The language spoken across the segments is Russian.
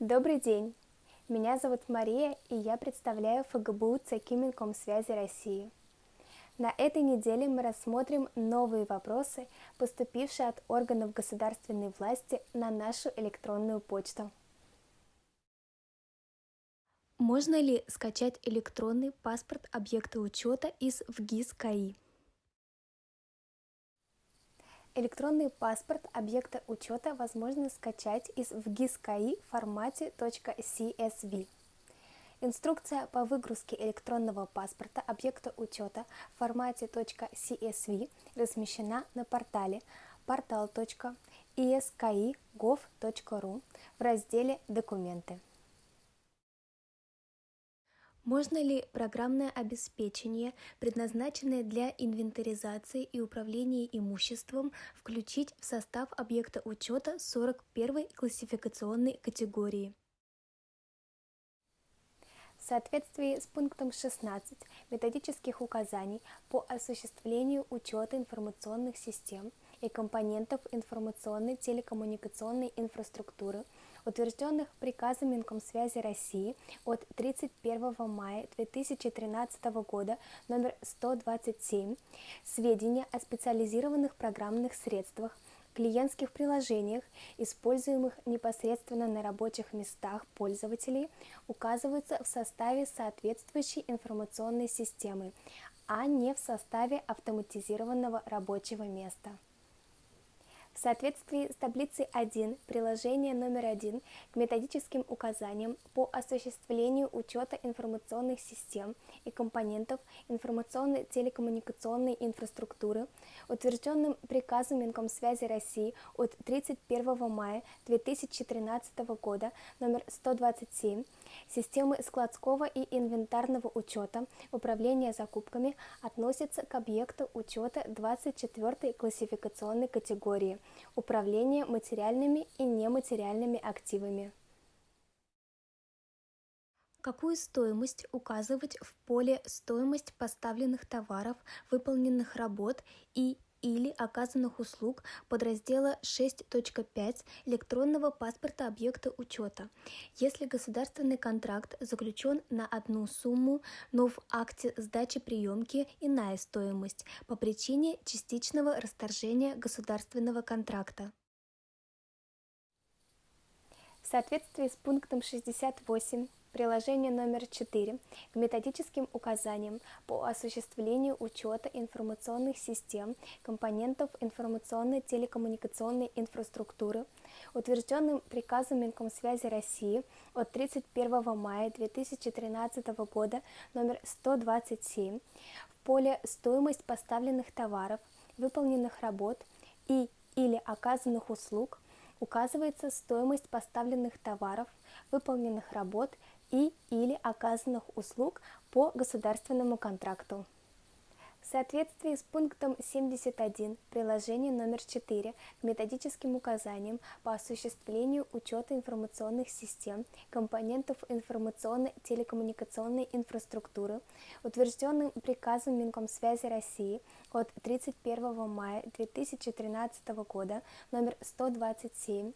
Добрый день! Меня зовут Мария, и я представляю ФГБУ ЦК Минкомсвязи России. На этой неделе мы рассмотрим новые вопросы, поступившие от органов государственной власти на нашу электронную почту. Можно ли скачать электронный паспорт объекта учета из ВГИС КАИ? Электронный паспорт объекта учета возможно скачать из ВГИС КАИ в формате .csv. Инструкция по выгрузке электронного паспорта объекта учета в формате .csv размещена на портале portal.esi.gov.ru в разделе «Документы». Можно ли программное обеспечение, предназначенное для инвентаризации и управления имуществом, включить в состав объекта учета 41 классификационной категории? В соответствии с пунктом 16 методических указаний по осуществлению учета информационных систем и компонентов информационной телекоммуникационной инфраструктуры – утвержденных приказом Минкомсвязи России от 31 мая 2013 года номер 127 сведения о специализированных программных средствах, клиентских приложениях, используемых непосредственно на рабочих местах пользователей, указываются в составе соответствующей информационной системы, а не в составе автоматизированного рабочего места. В соответствии с таблицей 1 приложения номер 1 к методическим указаниям по осуществлению учета информационных систем и компонентов информационной телекоммуникационной инфраструктуры, утвержденным приказом Минкомсвязи России от 31 мая 2013 года номер 127, системы складского и инвентарного учета управления закупками относятся к объекту учета 24 классификационной категории – управление материальными и нематериальными активами. Какую стоимость указывать в поле «Стоимость поставленных товаров, выполненных работ и или оказанных услуг подраздела 6.5 электронного паспорта объекта учета, если государственный контракт заключен на одну сумму, но в акте сдачи приемки иная стоимость по причине частичного расторжения государственного контракта. В соответствии с пунктом 68 Приложение номер 4 к методическим указаниям по осуществлению учета информационных систем компонентов информационной телекоммуникационной инфраструктуры, утвержденным приказом Минкомсвязи России от 31 мая 2013 года номер 127 в поле «Стоимость поставленных товаров, выполненных работ и или оказанных услуг» указывается стоимость поставленных товаров, выполненных работ и или оказанных услуг по государственному контракту. В соответствии с пунктом 71 приложения номер 4 к методическим указаниям по осуществлению учета информационных систем, компонентов информационной телекоммуникационной инфраструктуры, утвержденным приказом Минкомсвязи России от 31 мая 2013 года номер 127,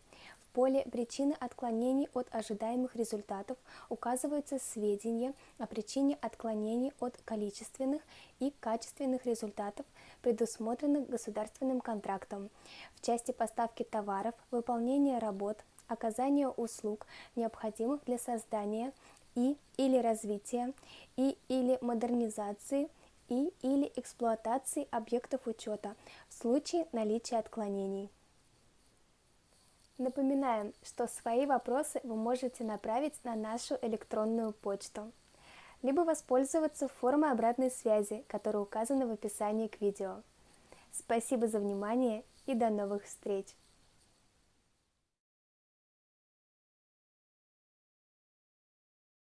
поле «Причины отклонений от ожидаемых результатов» указываются сведения о причине отклонений от количественных и качественных результатов, предусмотренных государственным контрактом в части поставки товаров, выполнения работ, оказания услуг, необходимых для создания и или развития и или модернизации и или эксплуатации объектов учета в случае наличия отклонений. Напоминаем, что свои вопросы вы можете направить на нашу электронную почту, либо воспользоваться формой обратной связи, которая указана в описании к видео. Спасибо за внимание и до новых встреч!